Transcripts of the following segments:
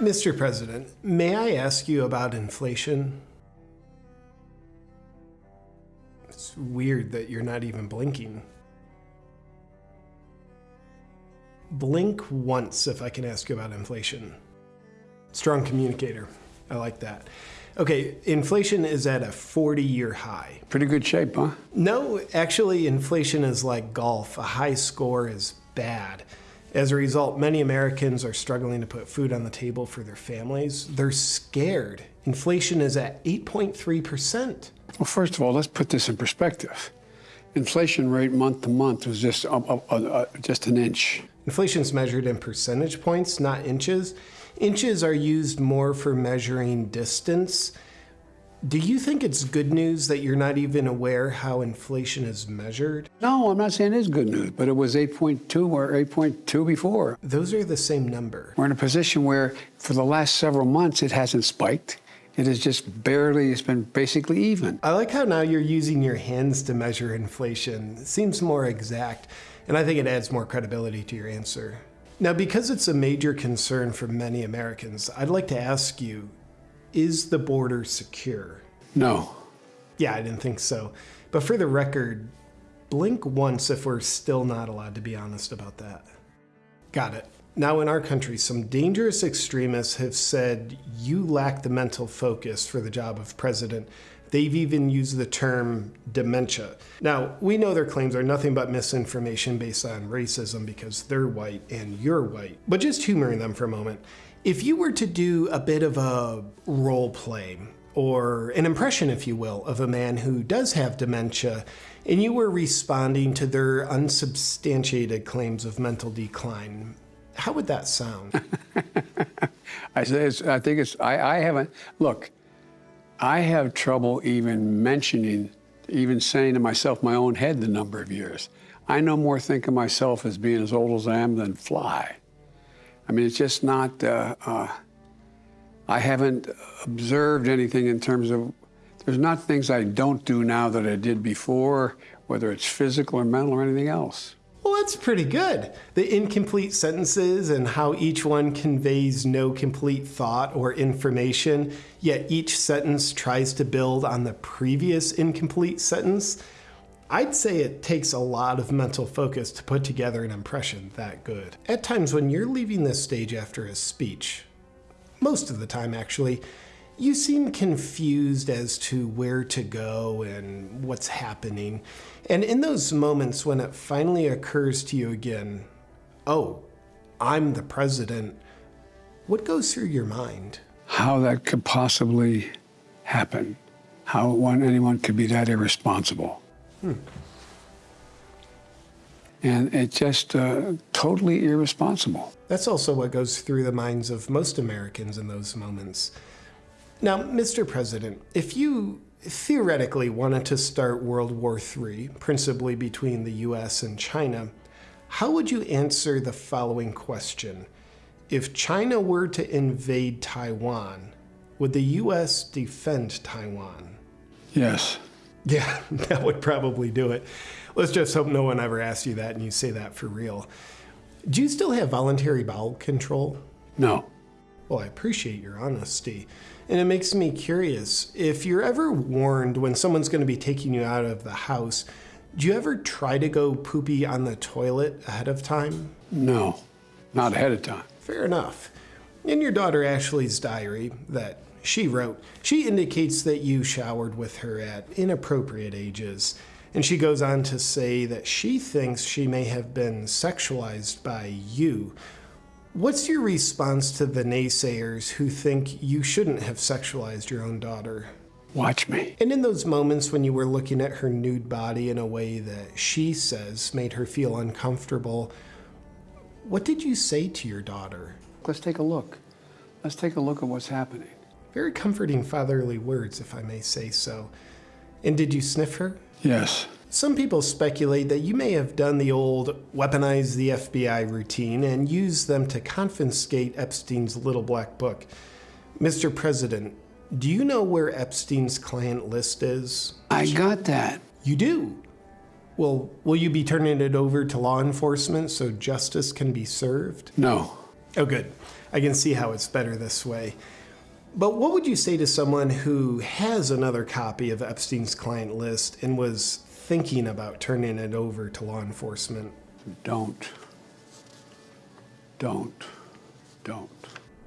Mr. President, may I ask you about inflation? It's weird that you're not even blinking. Blink once if I can ask you about inflation. Strong communicator. I like that. Okay, inflation is at a 40 year high. Pretty good shape, huh? No, actually, inflation is like golf. A high score is bad. As a result, many Americans are struggling to put food on the table for their families. They're scared. Inflation is at 8.3%. Well, first of all, let's put this in perspective. Inflation rate month to month was just up, up, uh, just an inch. Inflation is measured in percentage points, not inches. Inches are used more for measuring distance. Do you think it's good news that you're not even aware how inflation is measured? No, I'm not saying it's good news, but it was 8.2 or 8.2 before. Those are the same number. We're in a position where for the last several months it hasn't spiked. It has just barely, it's been basically even. I like how now you're using your hands to measure inflation. It seems more exact, and I think it adds more credibility to your answer. Now, because it's a major concern for many Americans, I'd like to ask you, is the border secure? No. Yeah, I didn't think so. But for the record, blink once if we're still not allowed to be honest about that. Got it. Now, in our country, some dangerous extremists have said you lack the mental focus for the job of president. They've even used the term dementia. Now, we know their claims are nothing but misinformation based on racism because they're white and you're white. But just humoring them for a moment, if you were to do a bit of a role play, or an impression, if you will, of a man who does have dementia, and you were responding to their unsubstantiated claims of mental decline, how would that sound? I, I think it's, I, I haven't, look, I have trouble even mentioning, even saying to myself, my own head, the number of years. I no more think of myself as being as old as I am than fly. I mean, it's just not, uh, uh, I haven't observed anything in terms of, there's not things I don't do now that I did before, whether it's physical or mental or anything else. Well, that's pretty good. The incomplete sentences and how each one conveys no complete thought or information, yet each sentence tries to build on the previous incomplete sentence. I'd say it takes a lot of mental focus to put together an impression that good. At times when you're leaving this stage after a speech, most of the time actually, you seem confused as to where to go and what's happening. And in those moments when it finally occurs to you again, oh, I'm the president, what goes through your mind? How that could possibly happen. How one, anyone could be that irresponsible. Hmm. And it's just uh, totally irresponsible. That's also what goes through the minds of most Americans in those moments. Now, Mr. President, if you theoretically wanted to start World War III, principally between the US and China, how would you answer the following question? If China were to invade Taiwan, would the US defend Taiwan? Yes. Yeah, that would probably do it. Let's just hope no one ever asks you that and you say that for real. Do you still have voluntary bowel control? No. Well, I appreciate your honesty. And it makes me curious if you're ever warned when someone's going to be taking you out of the house, do you ever try to go poopy on the toilet ahead of time? No, not ahead of time. Fair enough. In your daughter Ashley's diary that she wrote, she indicates that you showered with her at inappropriate ages. And she goes on to say that she thinks she may have been sexualized by you What's your response to the naysayers who think you shouldn't have sexualized your own daughter? Watch me. And in those moments when you were looking at her nude body in a way that she says made her feel uncomfortable, what did you say to your daughter? Let's take a look. Let's take a look at what's happening. Very comforting fatherly words, if I may say so. And did you sniff her? Yes. Some people speculate that you may have done the old weaponize the FBI routine and used them to confiscate Epstein's little black book. Mr. President, do you know where Epstein's client list is? I got that. You do? Well, will you be turning it over to law enforcement so justice can be served? No. Oh, good. I can see how it's better this way. But what would you say to someone who has another copy of Epstein's client list and was thinking about turning it over to law enforcement? Don't. Don't. Don't.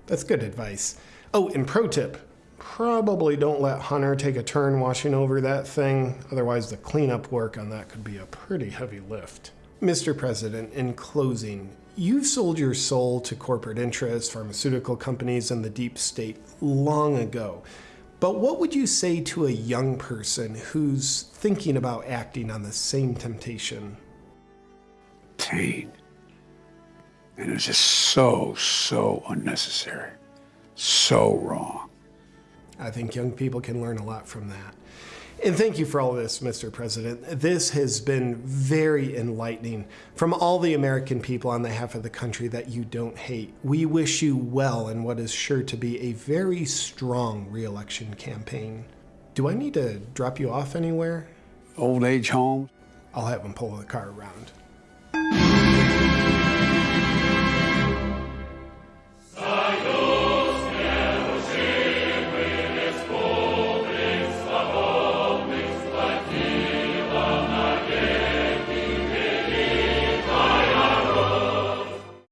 That's good advice. Oh, and pro tip probably don't let Hunter take a turn washing over that thing, otherwise, the cleanup work on that could be a pretty heavy lift. Mr. President, in closing, you've sold your soul to corporate interests, pharmaceutical companies, and the deep state long ago. But what would you say to a young person who's thinking about acting on the same temptation? Pain. And it's just so, so unnecessary. So wrong. I think young people can learn a lot from that. And thank you for all of this, Mr. President. This has been very enlightening from all the American people on the half of the country that you don't hate. We wish you well in what is sure to be a very strong reelection campaign. Do I need to drop you off anywhere? Old age home. I'll have him pull the car around.